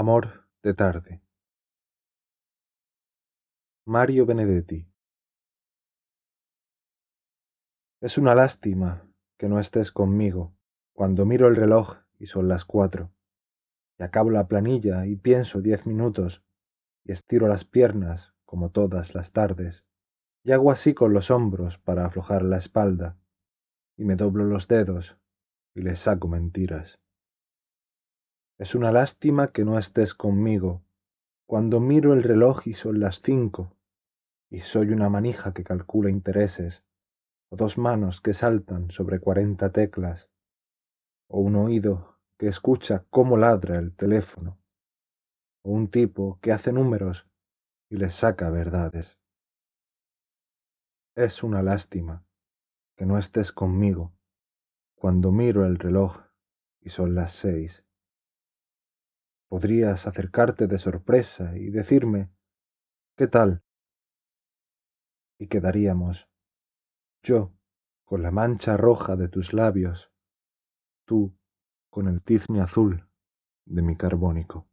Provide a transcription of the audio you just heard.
Amor de tarde. Mario Benedetti. Es una lástima que no estés conmigo cuando miro el reloj y son las cuatro, y acabo la planilla y pienso diez minutos, y estiro las piernas como todas las tardes, y hago así con los hombros para aflojar la espalda, y me doblo los dedos y les saco mentiras. Es una lástima que no estés conmigo cuando miro el reloj y son las cinco, y soy una manija que calcula intereses, o dos manos que saltan sobre cuarenta teclas, o un oído que escucha cómo ladra el teléfono, o un tipo que hace números y les saca verdades. Es una lástima que no estés conmigo cuando miro el reloj y son las seis. Podrías acercarte de sorpresa y decirme, ¿qué tal? Y quedaríamos, yo con la mancha roja de tus labios, tú con el tizne azul de mi carbónico.